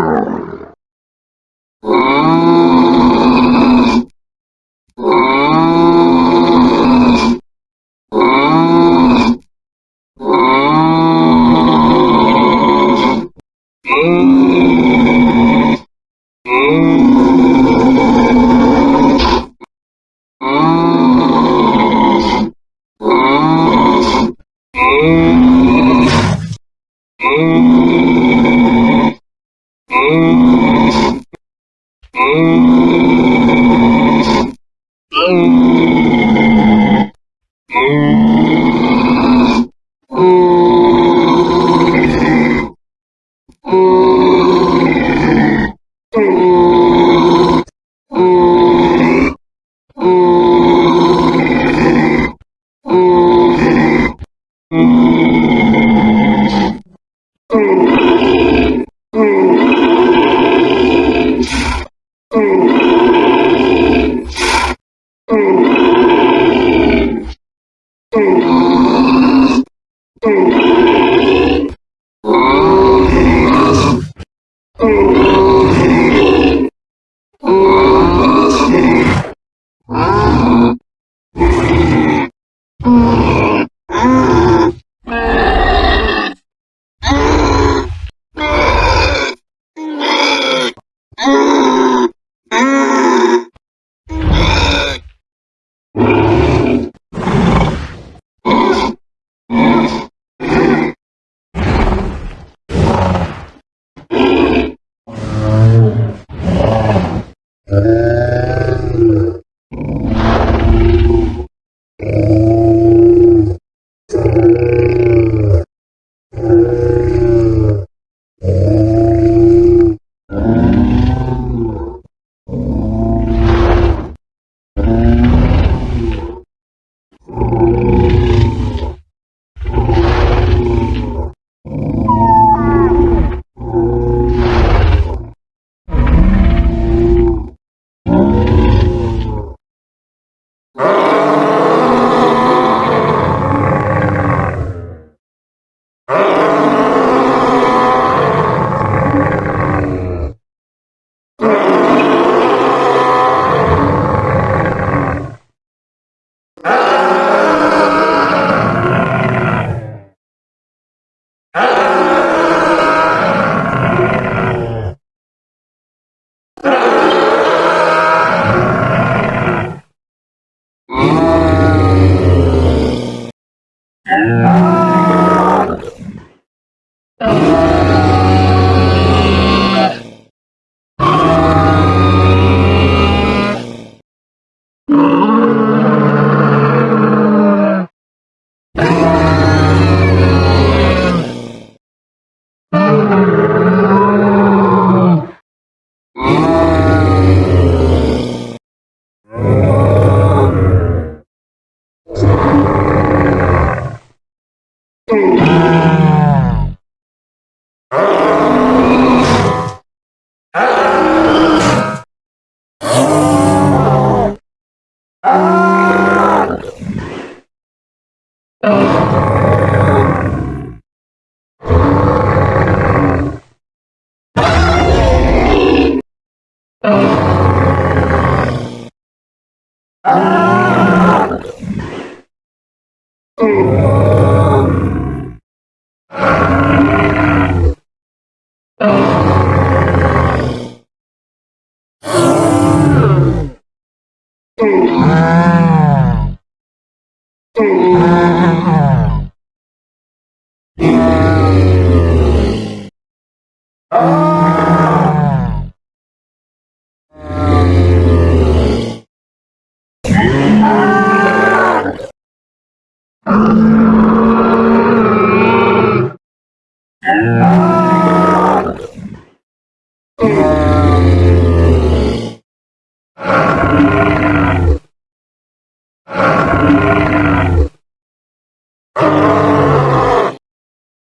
Oh. Oh. Oh. Oh. Oh. Ah. Ah!